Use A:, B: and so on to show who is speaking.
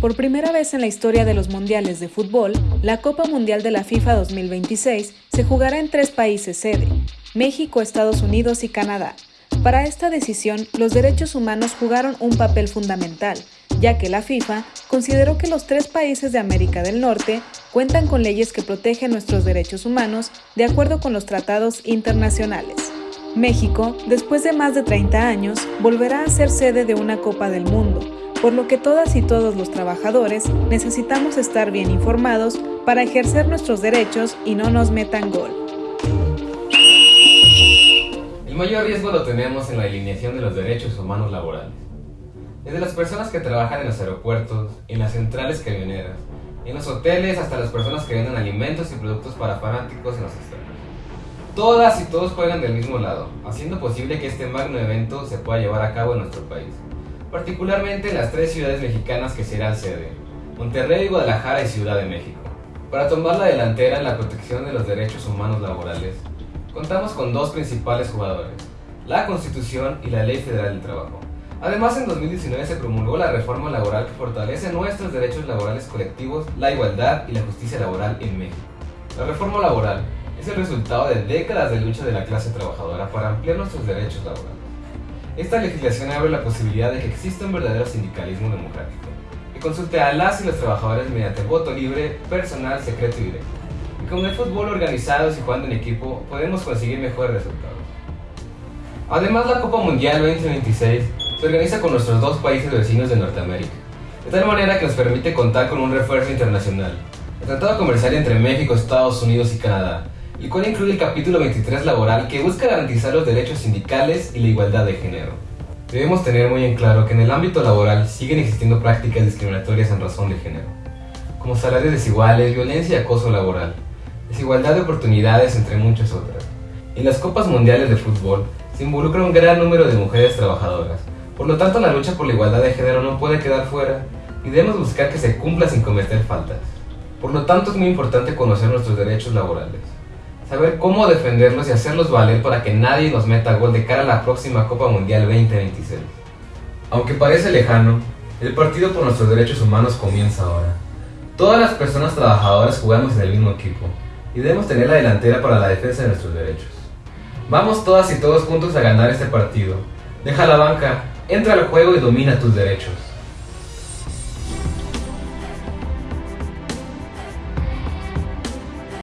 A: Por primera vez en la historia de los mundiales de fútbol, la Copa Mundial de la FIFA 2026 se jugará en tres países sede, México, Estados Unidos y Canadá. Para esta decisión, los derechos humanos jugaron un papel fundamental, ya que la FIFA consideró que los tres países de América del Norte cuentan con leyes que protegen nuestros derechos humanos de acuerdo con los tratados internacionales. México, después de más de 30 años, volverá a ser sede de una Copa del Mundo, por lo que todas y todos los trabajadores necesitamos estar bien informados para ejercer nuestros derechos y no nos metan gol.
B: El mayor riesgo lo tenemos en la alineación de los derechos humanos laborales. Desde las personas que trabajan en los aeropuertos, en las centrales camioneras, en los hoteles, hasta las personas que venden alimentos y productos para fanáticos en los estadios. Todas y todos juegan del mismo lado, haciendo posible que este magno evento se pueda llevar a cabo en nuestro país, particularmente en las tres ciudades mexicanas que serán sede, Monterrey, Guadalajara y Ciudad de México. Para tomar la delantera en la protección de los derechos humanos laborales, contamos con dos principales jugadores, la Constitución y la Ley Federal del Trabajo. Además, en 2019 se promulgó la reforma laboral que fortalece nuestros derechos laborales colectivos, la igualdad y la justicia laboral en México. La reforma laboral es el resultado de décadas de lucha de la clase trabajadora para ampliar nuestros derechos laborales. Esta legislación abre la posibilidad de que exista un verdadero sindicalismo democrático, que consulte a las y los trabajadores mediante voto libre, personal, secreto y directo. Y con el fútbol organizado y jugando en equipo, podemos conseguir mejores resultados. Además, la Copa Mundial 2026 se organiza con nuestros dos países vecinos de Norteamérica, de tal manera que nos permite contar con un refuerzo internacional, el Tratado Comercial entre México, Estados Unidos y Canadá, el cual incluye el capítulo 23 laboral que busca garantizar los derechos sindicales y la igualdad de género. Debemos tener muy en claro que en el ámbito laboral siguen existiendo prácticas discriminatorias en razón de género, como salarios desiguales, violencia y acoso laboral, desigualdad de oportunidades, entre muchas otras. En las Copas Mundiales de Fútbol se involucra un gran número de mujeres trabajadoras, por lo tanto la lucha por la igualdad de género no puede quedar fuera y debemos buscar que se cumpla sin cometer faltas. Por lo tanto es muy importante conocer nuestros derechos laborales saber cómo defenderlos y hacerlos valer para que nadie nos meta gol de cara a la próxima Copa Mundial 2026. Aunque parece lejano, el partido por nuestros derechos humanos comienza ahora. Todas las personas trabajadoras jugamos en el mismo equipo y debemos tener la delantera para la defensa de nuestros derechos. Vamos todas y todos juntos a ganar este partido. Deja la banca, entra al juego y domina tus derechos.